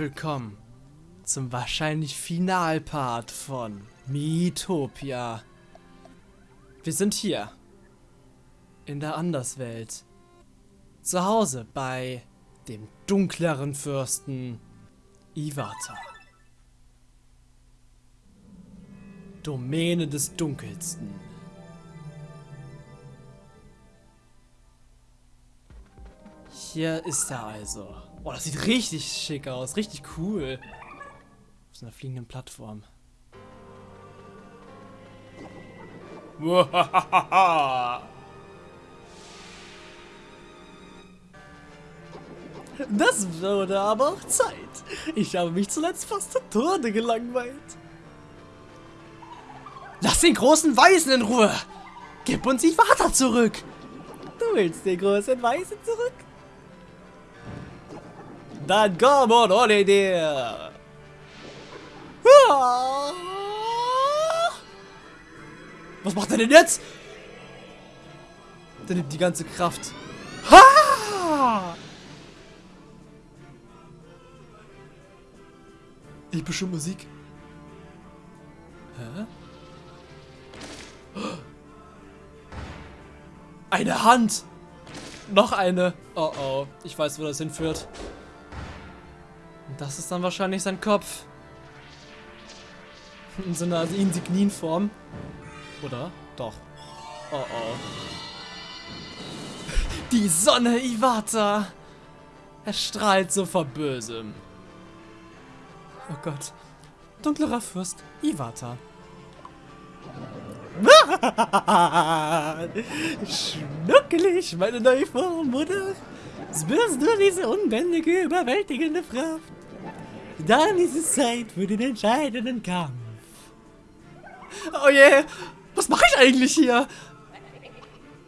willkommen zum wahrscheinlich Finalpart von Miitopia. Wir sind hier in der Anderswelt. Zu Hause bei dem dunkleren Fürsten Iwata. Domäne des Dunkelsten. Hier ist er also. Boah, das sieht richtig schick aus. Richtig cool. Auf so einer fliegenden Plattform. Das wurde aber auch Zeit. Ich habe mich zuletzt fast zu Tode gelangweilt. Lass den großen Weisen in Ruhe! Gib uns die Vater zurück! Du willst den großen Weisen zurück? Dann komm und hol ihn dir! Was macht er denn jetzt? Der nimmt die ganze Kraft. Ha! Epische Musik. Hä? Eine Hand! Noch eine. Oh oh, ich weiß, wo das hinführt. Und das ist dann wahrscheinlich sein Kopf. In so einer Insignienform. Oder? Doch. Oh oh. Die Sonne Iwata! Er strahlt so vor Bösem. Oh Gott. Dunklerer Fürst Iwata. Schnuckelig, meine neue Form, oder? Spürst du diese unbändige, überwältigende Kraft? Dann ist es Zeit für den entscheidenden Kampf. Oh je, yeah. was mache ich eigentlich hier?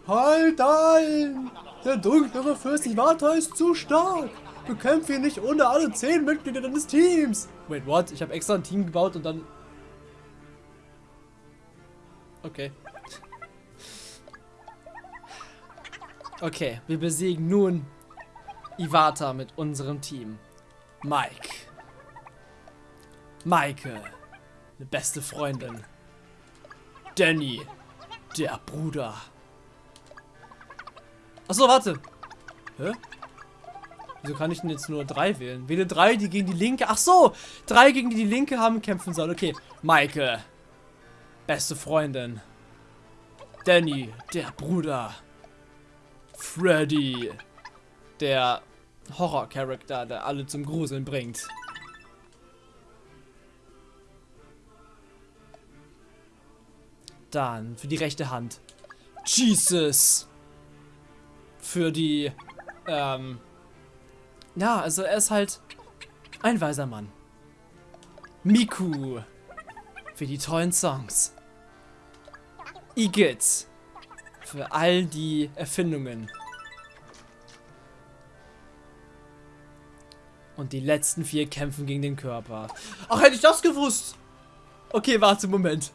Halt ein! Der dunklere Fürst Iwata ist zu stark. Bekämpfe ihn nicht ohne alle zehn Mitglieder deines Teams. Wait, what? Ich habe extra ein Team gebaut und dann... Okay. Okay, wir besiegen nun Iwata mit unserem Team. Mike. Maike. Eine beste Freundin. Danny. Der Bruder. Achso, warte. Hä? Wieso kann ich denn jetzt nur drei wählen? Wähle drei, die gegen die linke. Ach so, drei gegen die die linke haben kämpfen sollen. Okay, Maike. Beste Freundin. Danny, der Bruder. Freddy. Der Horror-Charakter, der alle zum Gruseln bringt. Dann für die rechte Hand. Jesus. Für die, ähm, ja, also er ist halt ein weiser Mann. Miku. Für die tollen Songs. Igitt. Für all die Erfindungen. Und die letzten vier kämpfen gegen den Körper. Ach, hätte ich das gewusst. Okay, warte, Moment.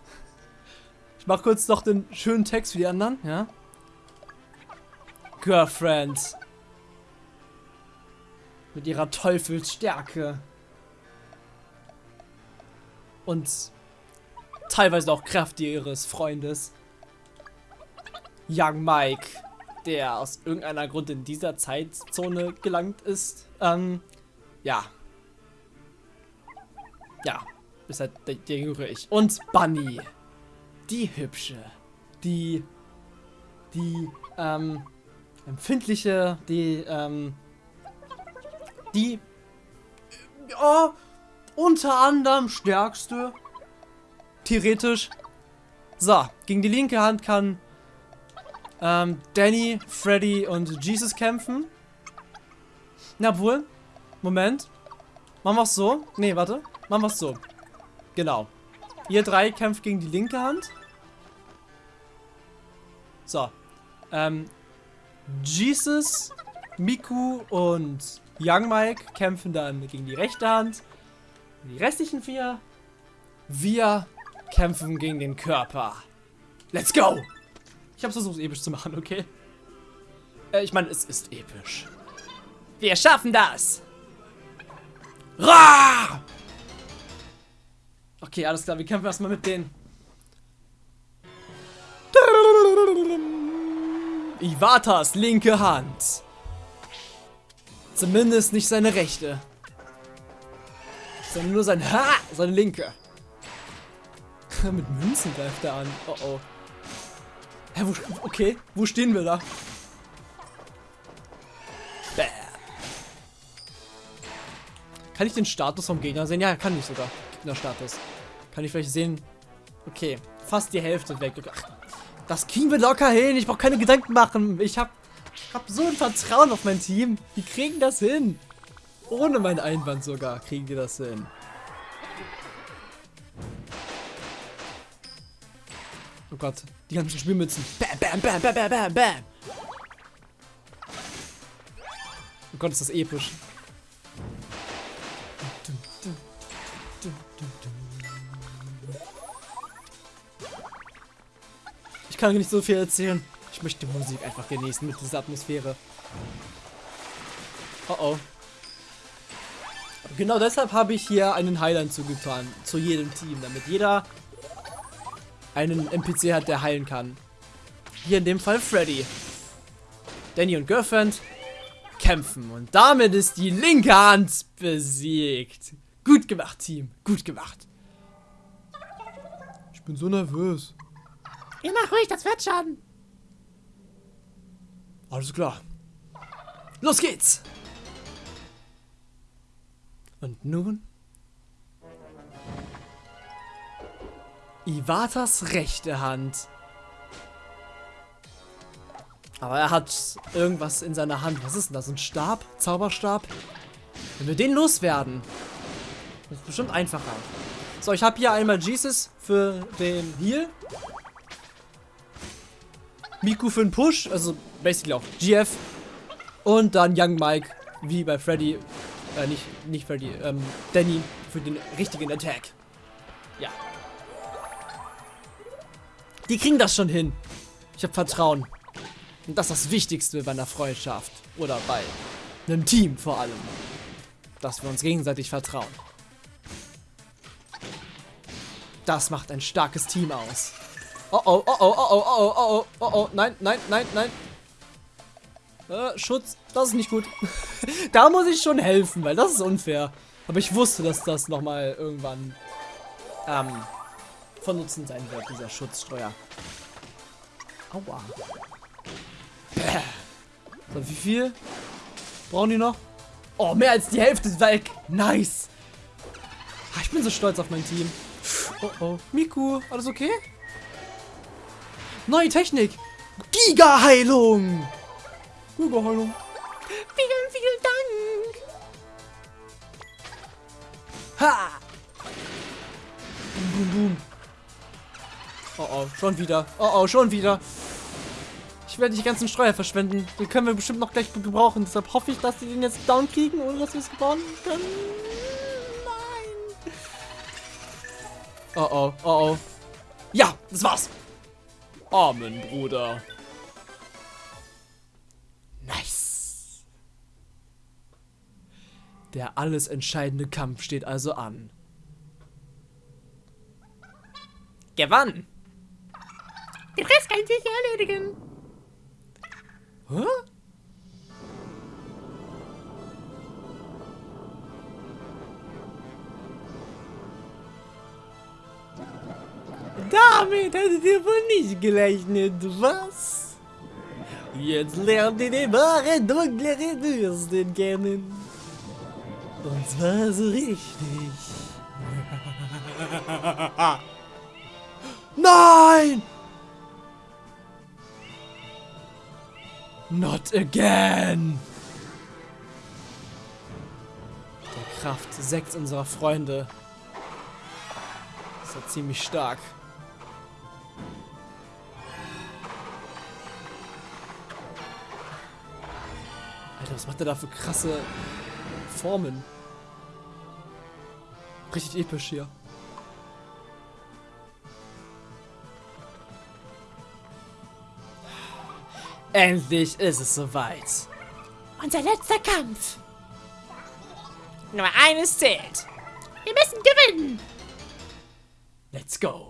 Mach kurz noch den schönen Text für die anderen, ja? Girlfriend. Mit ihrer Teufelsstärke. Und teilweise auch Kraft ihres Freundes. Young Mike, der aus irgendeiner Grund in dieser Zeitzone gelangt ist. Ähm, ja. Ja, ist halt der, der jüngere ich. Und Bunny. Die hübsche. Die, die, ähm, empfindliche, die, ähm, die, ja, unter anderem stärkste. Theoretisch. So, gegen die linke Hand kann ähm, Danny, Freddy und Jesus kämpfen. Na wohl. Moment. Machen wir es so. Nee, warte. Machen wir es so. Genau. Ihr drei kämpft gegen die linke Hand. So. Ähm, Jesus, Miku und Young Mike kämpfen dann gegen die rechte Hand. Die restlichen vier, wir kämpfen gegen den Körper. Let's go! Ich habe versucht, episch zu machen, okay? Äh, ich meine, es ist episch. Wir schaffen das! Ra! Okay, alles klar, wir kämpfen erstmal mit denen. Iwatas linke Hand. Zumindest nicht seine rechte. Sondern nur sein Ha! Seine linke. mit Münzen greift er an. Oh oh. Hä, wo, okay, wo stehen wir da? Bäh. Kann ich den Status vom Gegner sehen? Ja, kann ich sogar. Gegnerstatus. Kann ich vielleicht sehen? Okay, fast die Hälfte weg. Das kriegen wir locker hin. Ich brauche keine Gedanken machen. Ich habe hab so ein Vertrauen auf mein Team. Die kriegen das hin. Ohne meinen Einwand sogar kriegen die das hin. Oh Gott, die ganzen Spielmützen. Bam, bam, bam, bam, bam, bam, bam. Oh Gott, ist das episch. Ich kann nicht so viel erzählen. Ich möchte die Musik einfach genießen mit dieser Atmosphäre. Oh oh. Genau deshalb habe ich hier einen Highland zugetan. Zu jedem Team, damit jeder einen NPC hat, der heilen kann. Hier in dem Fall Freddy. Danny und Girlfriend kämpfen. Und damit ist die linke Hand besiegt. Gut gemacht, Team. Gut gemacht. Ich bin so nervös. Geh mal ruhig, das wird schon. Alles klar. Los geht's. Und nun Iwatas rechte Hand. Aber er hat irgendwas in seiner Hand. Was ist denn das? Ein Stab? Zauberstab? Wenn wir den loswerden, ist bestimmt einfacher. So, ich habe hier einmal Jesus für den Heal. Miku für den Push, also basically auch GF. Und dann Young Mike, wie bei Freddy, äh, nicht, nicht Freddy, ähm, Danny für den richtigen Attack. Ja. Die kriegen das schon hin. Ich habe Vertrauen. Und das ist das Wichtigste bei einer Freundschaft. Oder bei einem Team vor allem. Dass wir uns gegenseitig vertrauen. Das macht ein starkes Team aus. Oh oh, oh oh, oh oh, oh oh, oh oh, oh oh, nein, nein, nein, nein. Äh, Schutz, das ist nicht gut. da muss ich schon helfen, weil das ist unfair. Aber ich wusste, dass das nochmal irgendwann ähm, von Nutzen sein wird, dieser Schutzstreuer. Aua. So, wie viel brauchen die noch? Oh, mehr als die Hälfte ist weg. Nice. Ah, ich bin so stolz auf mein Team. Oh, oh. Miku, alles okay? Neue Technik. Giga-Heilung. Giga-Heilung. Vielen, vielen Dank. Ha! Boom, boom, boom. Oh oh, schon wieder. Oh oh, schon wieder. Ich werde die ganzen Streuer verschwenden. Den können wir bestimmt noch gleich gebrauchen. Deshalb hoffe ich, dass die den jetzt down kriegen, ohne dass wir es gebauen können. Nein. Oh oh, oh oh. Ja, das war's. Amen, Bruder. Nice. Der alles entscheidende Kampf steht also an. Gewann! Den Rest kann sich erledigen. Hä? Damit hättet ihr wohl nicht gerechnet, was? Jetzt lernt ihr den wahren dunklere Dürsten kennen. Und zwar so richtig. Nein! Not again! Der Kraft sechs unserer Freunde ist ja ziemlich stark. Was macht der da für krasse Formen? Richtig episch hier. Endlich ist es soweit. Unser letzter Kampf. Nur eines zählt. Wir müssen gewinnen. Let's go.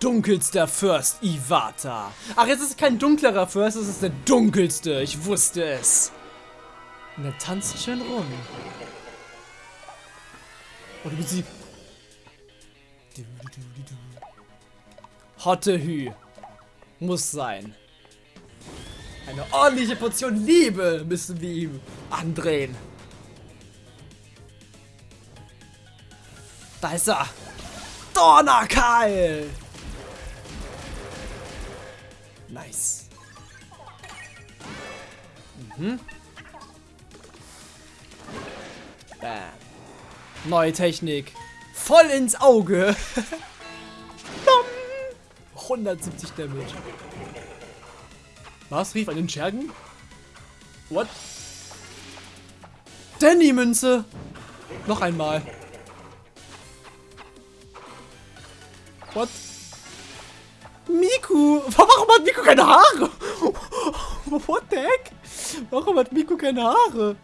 Dunkelster Fürst Iwata. Ach, jetzt ist es kein dunklerer Fürst, es ist der dunkelste. Ich wusste es. Und er tanzt schön rum. Oh, die Musik. Hotte Hü. Muss sein. Eine ordentliche Portion Liebe müssen wir ihm andrehen. Da ist er. Donnerkeil. Nice. Mhm. Bam. Neue Technik. Voll ins Auge. 170 Damage. Was? Rief einen Schergen? What? Danny-Münze. Noch einmal. What? Miku! Warum hat Miku keine Haare? What the heck? Warum hat Miku keine Haare?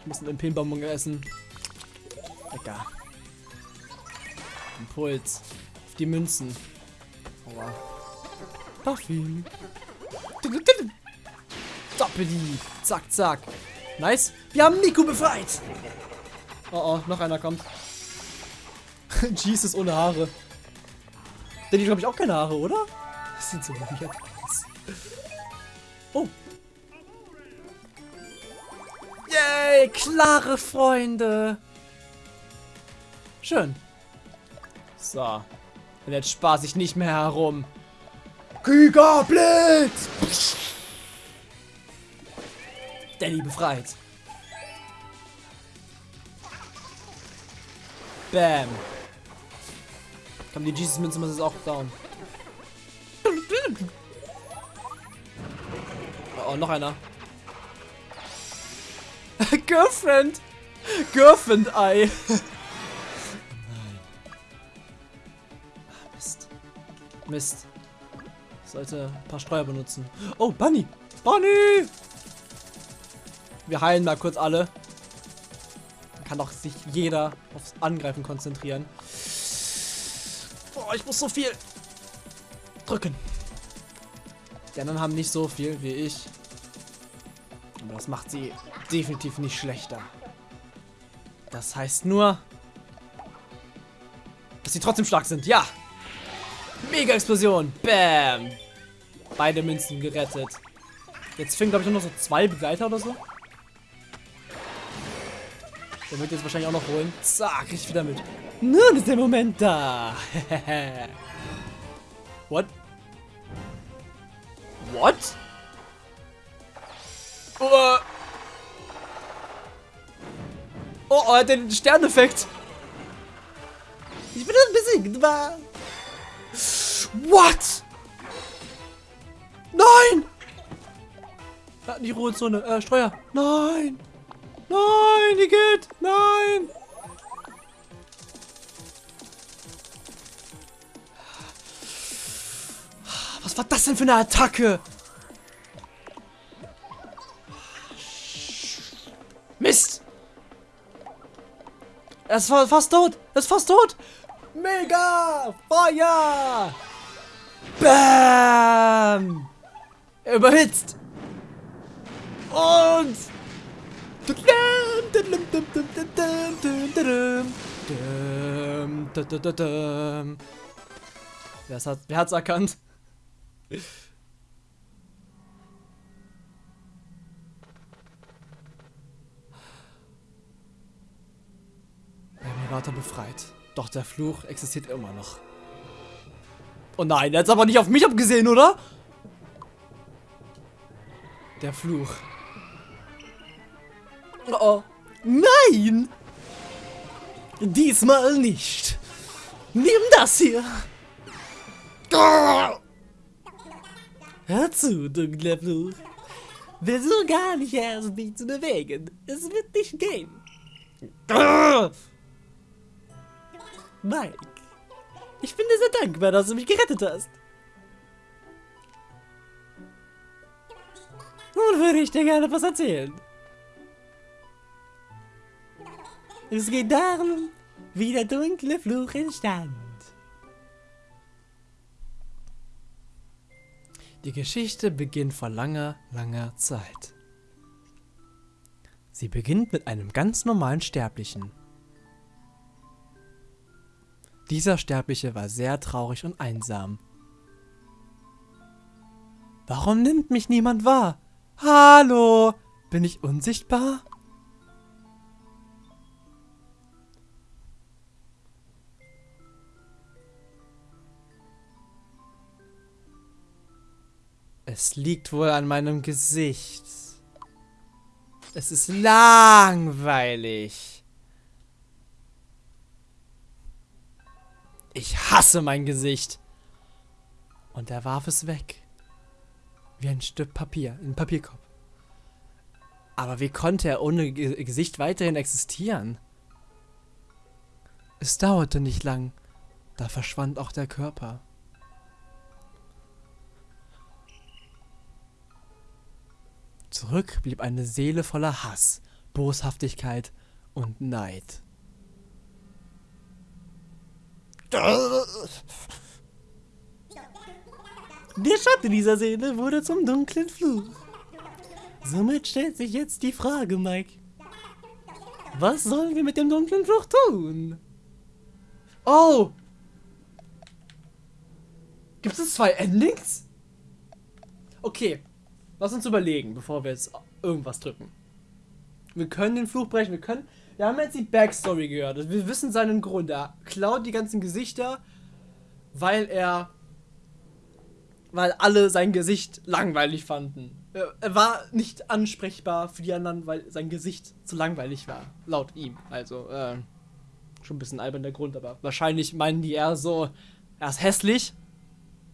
Ich muss einen MP-Bonbon essen. Lecker. Impuls. Auf die Münzen. Aua. Parfüm. Doppeli. Zack, zack. Nice. Wir haben Miku befreit. Oh oh, noch einer kommt. Jesus ohne Haare. Denn die glaube ich auch keine Haare, oder? Das sieht so weird aus. Oh. Yay, klare Freunde. Schön. So. Und jetzt spaß ich nicht mehr herum. Gigablitz! Danny befreit. Bam. Komm, die Jesus-Münze muss jetzt auch down. Oh, noch einer. Girlfriend! Girlfriend-Ei! Nein. Ah, Mist. Mist. Sollte ein paar Streuer benutzen. Oh, Bunny! Bunny! Wir heilen mal kurz alle. Dann kann doch sich jeder aufs Angreifen konzentrieren. Ich muss so viel drücken. Die anderen haben nicht so viel wie ich. Aber das macht sie definitiv nicht schlechter. Das heißt nur, dass sie trotzdem stark sind. Ja! Mega-Explosion. Bam! Beide Münzen gerettet. Jetzt fehlen, glaube ich, nur noch so zwei Begleiter oder so. Der wird jetzt wahrscheinlich auch noch holen. Zack, ich wieder mit. Nun ist der Moment da. What? What? Oh, oh, oh, er hat den Sterneffekt. Ich bin besiegt. What? Nein! Die Ruhezone. Äh, Streuer. Nein! Nein, Igitt! Nein! Was war das denn für eine Attacke? Mist! Er ist fast tot! Er ist fast tot! Mega! Feuer! Bam! Er überhitzt! Und... Wer hat's erkannt? Emirata befreit. Doch der Fluch existiert immer noch. Oh nein, er hat aber nicht auf mich abgesehen, oder? Der Fluch. Oh, nein! Diesmal nicht. Nimm das hier. Hör zu, dunkler Fluch. Versuch gar nicht erst mich zu bewegen. Es wird nicht gehen. Mike, ich bin dir sehr dankbar, dass du mich gerettet hast. nun würde ich dir gerne was erzählen. Es geht darum, wie der dunkle Fluch entstand. Die Geschichte beginnt vor langer, langer Zeit. Sie beginnt mit einem ganz normalen Sterblichen. Dieser Sterbliche war sehr traurig und einsam. Warum nimmt mich niemand wahr? Hallo, bin ich unsichtbar? Es liegt wohl an meinem Gesicht. Es ist langweilig. Ich hasse mein Gesicht. Und er warf es weg. Wie ein Stück Papier, ein Papierkorb. Aber wie konnte er ohne G Gesicht weiterhin existieren? Es dauerte nicht lang. Da verschwand auch der Körper. Zurück blieb eine Seele voller Hass, Boshaftigkeit und Neid. Der Schatten dieser Seele wurde zum dunklen Fluch. Somit stellt sich jetzt die Frage, Mike. Was sollen wir mit dem dunklen Fluch tun? Oh! Gibt es zwei Endings? Okay, Lass uns überlegen, bevor wir jetzt irgendwas drücken. Wir können den Fluch brechen, wir können... Wir haben jetzt die Backstory gehört. Wir wissen seinen Grund. Er klaut die ganzen Gesichter, weil er... Weil alle sein Gesicht langweilig fanden. Er war nicht ansprechbar für die anderen, weil sein Gesicht zu langweilig war. Laut ihm. Also, äh, schon ein bisschen albern der Grund, aber wahrscheinlich meinen die eher so, er ist hässlich.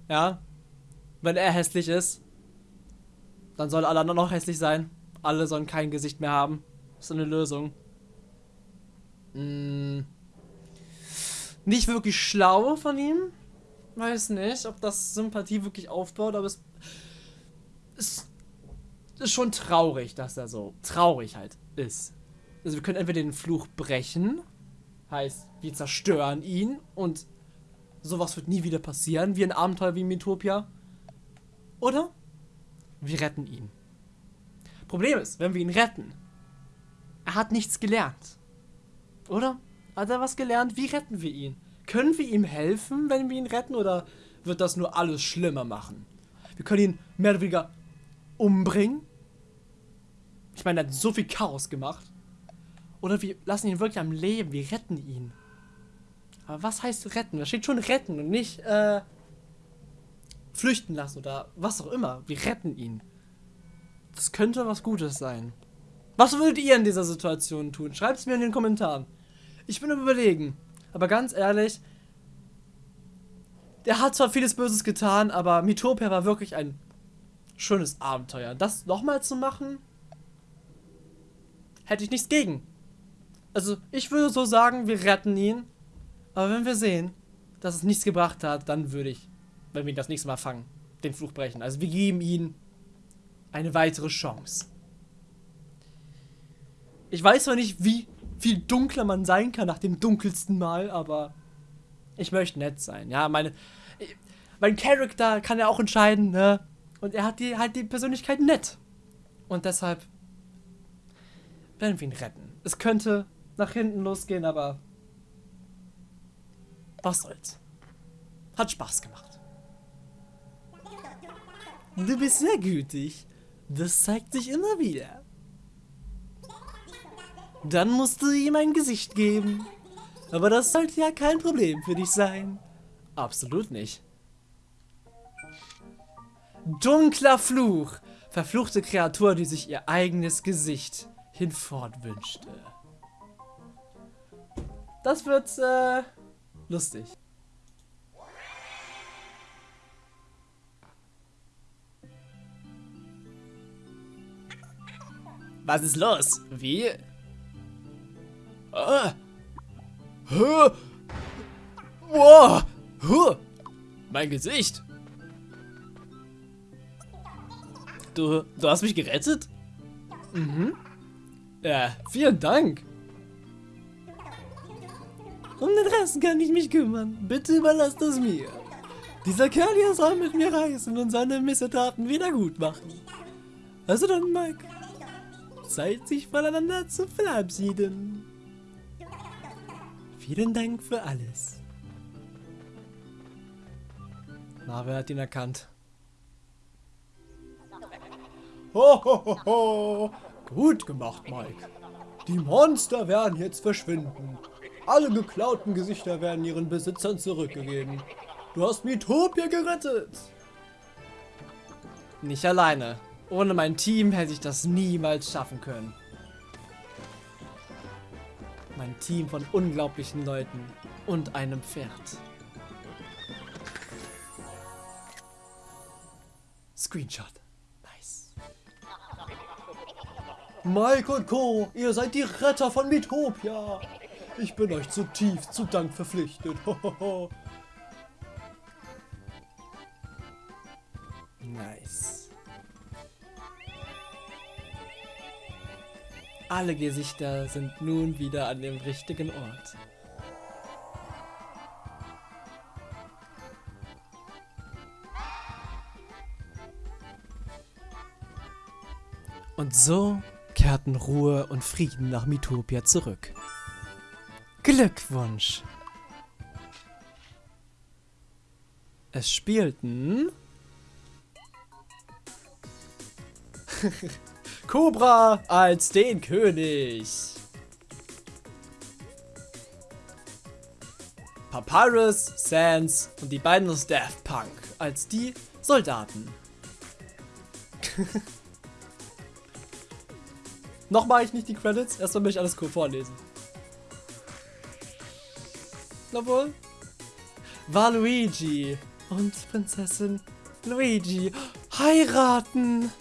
Ja. Wenn er hässlich ist, dann sollen alle anderen noch hässlich sein. Alle sollen kein Gesicht mehr haben. Ist eine Lösung. Hm. Nicht wirklich schlau von ihm. Weiß nicht, ob das Sympathie wirklich aufbaut, aber es ist, ist schon traurig, dass er so traurig halt ist. Also wir können entweder den Fluch brechen, heißt, wir zerstören ihn und sowas wird nie wieder passieren, wie ein Abenteuer wie Metopia. Oder wir retten ihn. Problem ist, wenn wir ihn retten, er hat nichts gelernt. Oder? Hat er was gelernt? Wie retten wir ihn? Können wir ihm helfen, wenn wir ihn retten, oder wird das nur alles schlimmer machen? Wir können ihn mehr oder weniger umbringen. Ich meine, er hat so viel Chaos gemacht. Oder wir lassen ihn wirklich am Leben, wir retten ihn. Aber was heißt retten? Da steht schon retten und nicht, äh, flüchten lassen oder was auch immer. Wir retten ihn. Das könnte was Gutes sein. Was würdet ihr in dieser Situation tun? Schreibt es mir in den Kommentaren. Ich bin überlegen. Aber ganz ehrlich, der hat zwar vieles Böses getan, aber Mitopia war wirklich ein schönes Abenteuer. Das nochmal zu machen, hätte ich nichts gegen. Also, ich würde so sagen, wir retten ihn. Aber wenn wir sehen, dass es nichts gebracht hat, dann würde ich wenn wir ihn das nächste Mal fangen, den Fluch brechen. Also wir geben ihm eine weitere Chance. Ich weiß zwar nicht, wie viel dunkler man sein kann nach dem dunkelsten Mal, aber ich möchte nett sein. Ja, meine, mein Charakter kann ja auch entscheiden, ne? Und er hat die, halt die Persönlichkeit nett. Und deshalb werden wir ihn retten. Es könnte nach hinten losgehen, aber was soll's. Hat Spaß gemacht. Du bist sehr gütig. Das zeigt sich immer wieder. Dann musst du ihm ein Gesicht geben. Aber das sollte ja kein Problem für dich sein. Absolut nicht. Dunkler Fluch. Verfluchte Kreatur, die sich ihr eigenes Gesicht hinfort wünschte. Das wird, äh, lustig. Was ist los? Wie? Ah. Huh. Wow. Huh. Mein Gesicht. du, du hast mich gerettet? Mhm. Ja, vielen Dank. Um den Rest kann ich mich kümmern. Bitte überlass das mir. Dieser Kerl hier soll mit mir reisen und seine Missetaten wieder gut machen. Also dann, Mike. Zeit, sich voneinander zu verabschieden. Vielen Dank für alles. Na, wer hat ihn erkannt? Ho, ho, ho, ho. Gut gemacht, Mike. Die Monster werden jetzt verschwinden. Alle geklauten Gesichter werden ihren Besitzern zurückgegeben. Du hast Mitopia gerettet. Nicht alleine. Ohne mein Team hätte ich das niemals schaffen können. Mein Team von unglaublichen Leuten und einem Pferd. Screenshot. Nice. Mike und Co., ihr seid die Retter von Mitopia. Ich bin euch zutiefst zu Dank verpflichtet. nice. Alle Gesichter sind nun wieder an dem richtigen Ort. Und so kehrten Ruhe und Frieden nach Mitopia zurück. Glückwunsch! Es spielten... Cobra als den König. Papyrus, Sans und die beiden aus Daft Punk als die Soldaten. Noch mache ich nicht die Credits, erstmal möchte ich alles kurz vorlesen. Jawohl. War Luigi und Prinzessin Luigi heiraten.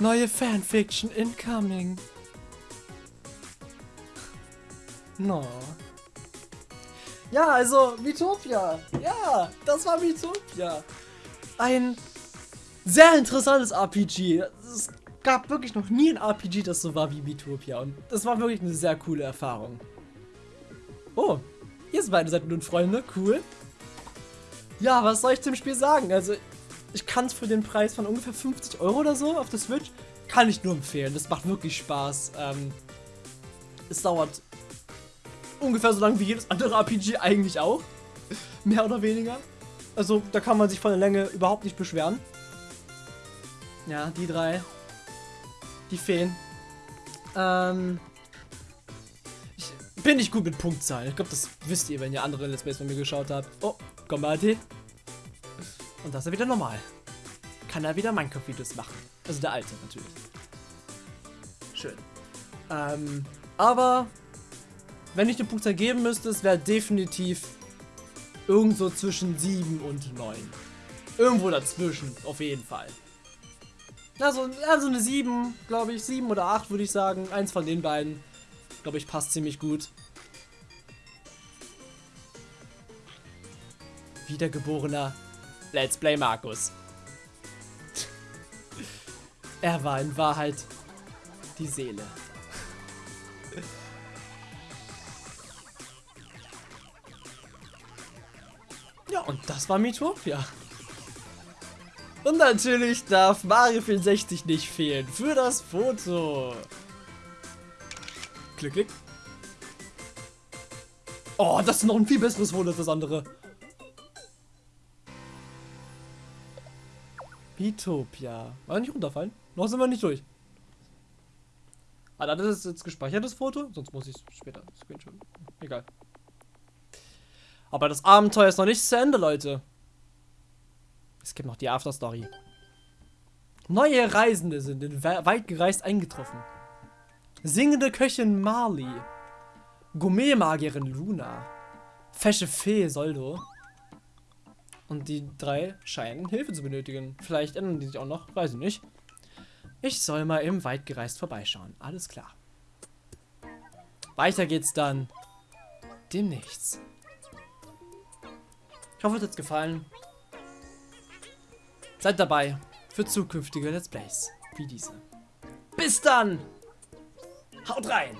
Neue Fanfiction incoming. No. Ja, also Mitopia. Ja, das war Mitopia. Ein sehr interessantes RPG. Es gab wirklich noch nie ein RPG, das so war wie Mitopia. Und das war wirklich eine sehr coole Erfahrung. Oh, ihr beide seid nun Freunde. Cool. Ja, was soll ich zum Spiel sagen? Also, ich kann es für den Preis von ungefähr 50 Euro oder so auf der Switch, kann ich nur empfehlen. Das macht wirklich Spaß. Ähm, es dauert ungefähr so lange wie jedes andere RPG eigentlich auch. Mehr oder weniger. Also, da kann man sich von der Länge überhaupt nicht beschweren. Ja, die drei. Die Feen. Ähm. Ich bin nicht gut mit Punktzahlen. Ich glaube, das wisst ihr, wenn ihr andere Let's Plays von mir geschaut habt. Oh, Combati. Und das ist er wieder normal. Kann er wieder Minecraft-Videos machen. Also der alte natürlich. Schön. Ähm, aber wenn ich eine Punktzahl geben müsste, es wäre definitiv irgendwo zwischen 7 und 9. Irgendwo dazwischen, auf jeden Fall. Also, also eine 7, glaube ich. 7 oder 8 würde ich sagen. Eins von den beiden. Glaube ich, passt ziemlich gut. Wiedergeborener Let's Play Markus. er war in Wahrheit die Seele. ja, und das war Mitopia. Und natürlich darf Mario 64 nicht fehlen für das Foto. Klick, klick. Oh, das ist noch ein viel besseres Foto als das andere. Bitopia. War nicht runterfallen? Noch sind wir nicht durch. Ah, das ist jetzt gespeichertes Foto. Sonst muss ich es später screenshot. Egal. Aber das Abenteuer ist noch nicht zu Ende, Leute. Es gibt noch die Afterstory. Neue Reisende sind in weit gereist eingetroffen. Singende Köchin Marley. Gourmet-Magierin Luna. Fesche Fee Soldo. Und die drei scheinen Hilfe zu benötigen. Vielleicht ändern die sich auch noch, weiß ich nicht. Ich soll mal im weit gereist vorbeischauen. Alles klar. Weiter geht's dann demnächst. Ich hoffe, es hat gefallen. seid dabei für zukünftige Let's Plays wie diese. Bis dann! Haut rein!